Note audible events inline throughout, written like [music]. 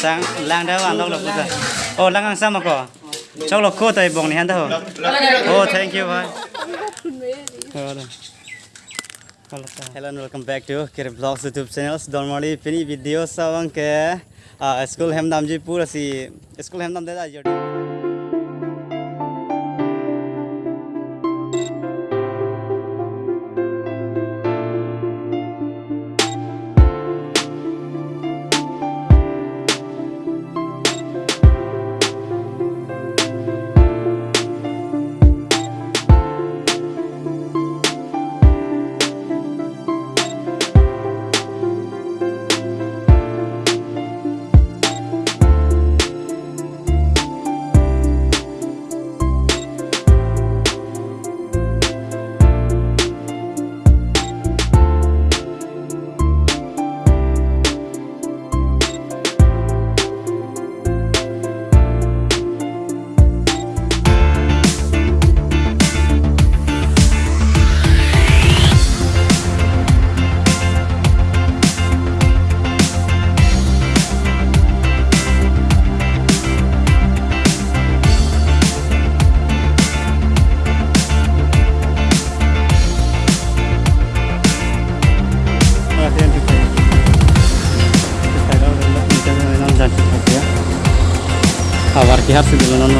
sang lang đó ăn đâu lok cô oh lang ăn sao mà có cháu ko cô tay bông này hắn đâu ô thank you bye Hello and welcome back to Kiri Vlogs YouTube channel. Normally, pini video sa ang ke uh, school hem namji pura school hem nam de da you have to be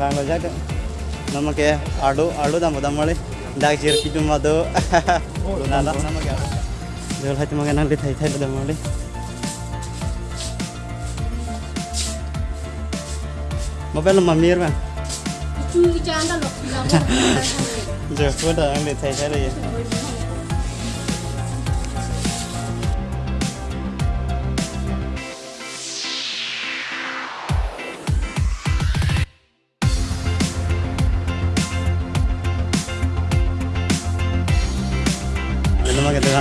ರಂಗೋಜಾಕ ನಮಗೆ ಆಡು ಆಡು ನಮ್ಮ ದಮ್ಮಳಿ ದಾಗ ಜೀರ್ಕಿ ತುಂಬದು ನಮಗೆ ದೇವ್ರ ಹತ್ತಿ ಮಗ ನಲ್ಲಿ ತೈತಾ ಇಲ್ಲ ದಮ್ಮಳಿ ಮೊಬೈಲ್ ನಮ್ಮ ಮಮ್ಮಿ ಇರ್ವ ಜೋಡ ಅಂಗಡಿ ತೈತಾ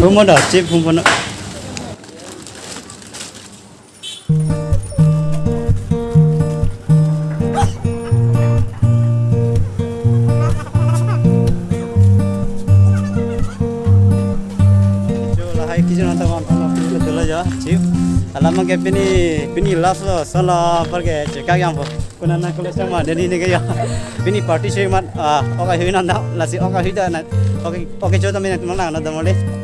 Không có đợt chip không có nữa. Alam ke pini pini las lo sala pergi cekak yang po. Kuna nak kulit sama dari ni kaya. Pini party sih mat ah hui nanda lasi okai hui dah nak okai okai coba minat mana nanda mole.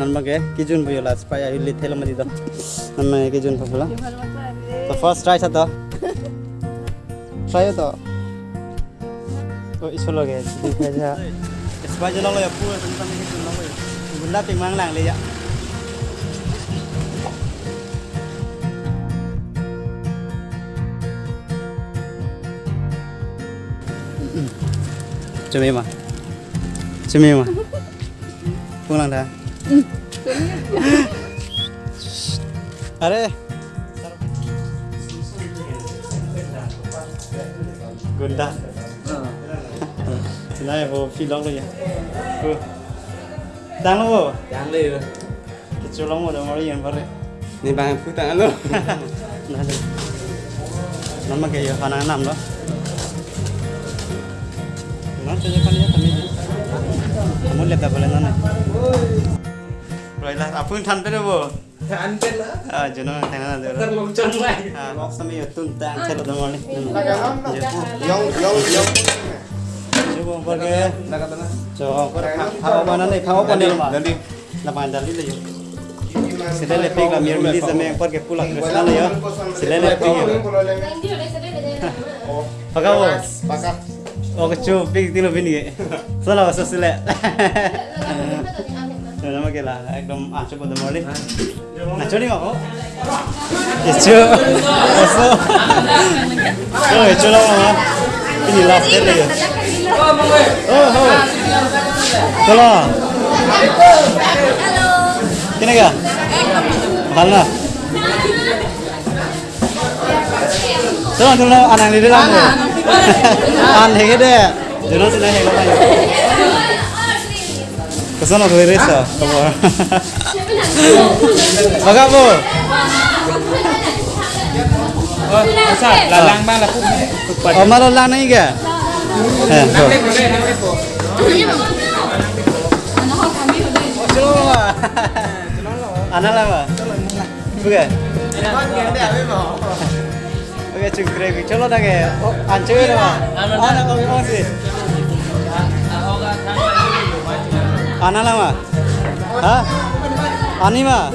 ನನ್ನ ಬಗ್ಗೆ ಕಿಜುನ್ ಬೈಯೋಲ್ಲ ಸ್ಪೈ ಇಲ್ಲಿ ಥೇಲ ಬಂದಿದ್ದ ನಮ್ಮ ಕಿಜುನ್ ಪಪ್ಪುಲ ಫಸ್ಟ್ ಟ್ರೈ ಸತ ಟ್ರೈ ಆಯ್ತು ಇಸೋಲೋಗೆ ಸ್ಪೈ ಜಲ ಎಪ್ಪು ಗುಂಡಾ ತಿಂಗ್ ಲಾಂಗ್ಲಿ chumi mà chumi mà phương làm thế Are. Gunda. Nah, वो फिलॉक लग गया đang luôn đang đi rồi cái lo mau rồi mà nó yên vào đấy nên bạn lo. Nanti. Nama nó mà enam khả năng nằm đó nó cho cho con nhé Rồi là à phương thân tới đâu vô. Anh biết nữa. À, chỗ nó thành nó được rồi. Tân một chân này. À, bóc xong bây giờ thế là đâu mà đi. Dông, dông, dông. Chú bông bơ đó. Cho có phao mà nó này phao con đi mà. Là bàn đàn đi là dùng. Sila le pig la mir mi sa me por que pula cristal yo. Sila le pig. Nandio le sabe de. Pagaw. Pakat. O ka chu pig tilo bini. Sala sa sila. Nah, nama kela ekdom ah coba demo ni. Nah, curi mau. Itu. Eso. Oh, itu lah mama. Ini last day lagi. Oh, oh. Kalau. Halo. Kini ka? Mahal na. Tolong tolong anak ni dia [laughs] Ke sono ke kamu? Baga po. Oh, asal Oh, ba lapu. Oh, maro lang Oh, ka. Eh. Anak lama. Bukan. Oke, cukup Chalo na ke. Anchoy na Oh, Ano na kami mo si. Analama? Hah? Anima?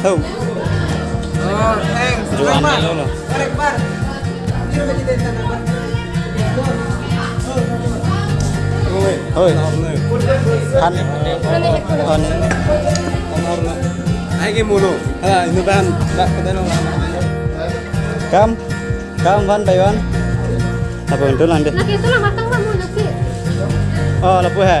Tahu. Oh, eng. Jualan dulu. Hoi. Han. Han. Ayo mulu. Ah, ini ban. Tak kedelo. Kam. Kam ban Taiwan. Apa itu nanti? Nak itu lah matang kamu nanti. Oh, lepuh ya.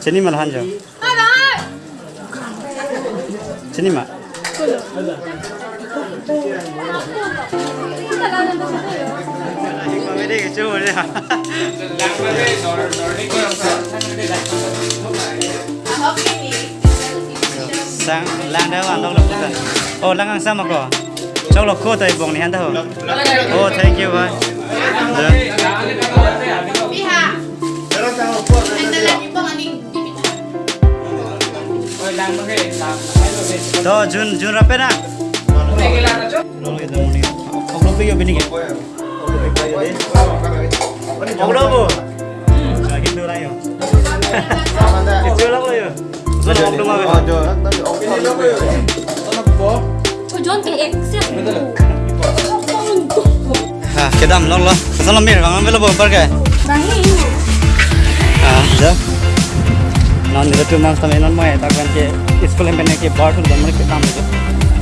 Sini malahan jo. Ada. Sini mak. Kita lah nanti situ ya. Komedi kecu ni. Lang vào đây, nó nó đi qua làm sao? Sang đây này. Sang đâu, dah thank you lapu Jun, Jun, જૂન રપે ના ખબરો પી ગયો બની ગયો ખબરો બો lagi tuh Jun. itu lah lo yo lo mau dong apa ini lo yo anak bo kujon ke eksen Hah, kedam lo lo. Salam mir, kamu belum pergi. Ah, jauh. Non itu tu mas kami non mai tak kan ke sekolah yang ke bar tu dan mereka kam itu.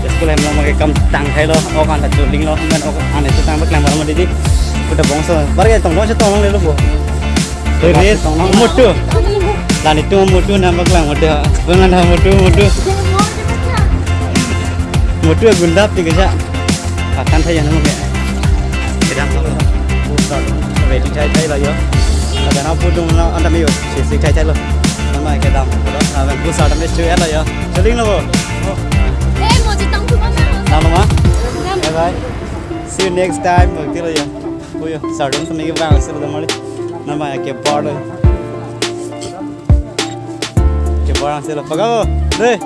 Sekolah yang mereka kam tang hai lo, orang tak juling lo, kan orang ane tu tang berkelang malam di. Kita bangsa, pergi tong lo tong lo le lo bu. Terus mutu. Dan itu mutu nama kelang mutu. Pengen nama mutu mutu. Mutu gundap juga sah. Akan saya nama ke. Kedam mà cái đó là mình bu sa đam biết chơi là ya chơi linh luôn Em mau chỉ tăng thứ ba nào á bye bye. See you next time. Rồi kia là ya ôi ya sa đam tụi mình cái vàng sẽ là mà đi nằm mà cái bỏ rồi. Cái bỏ sẽ là bắt đầu đây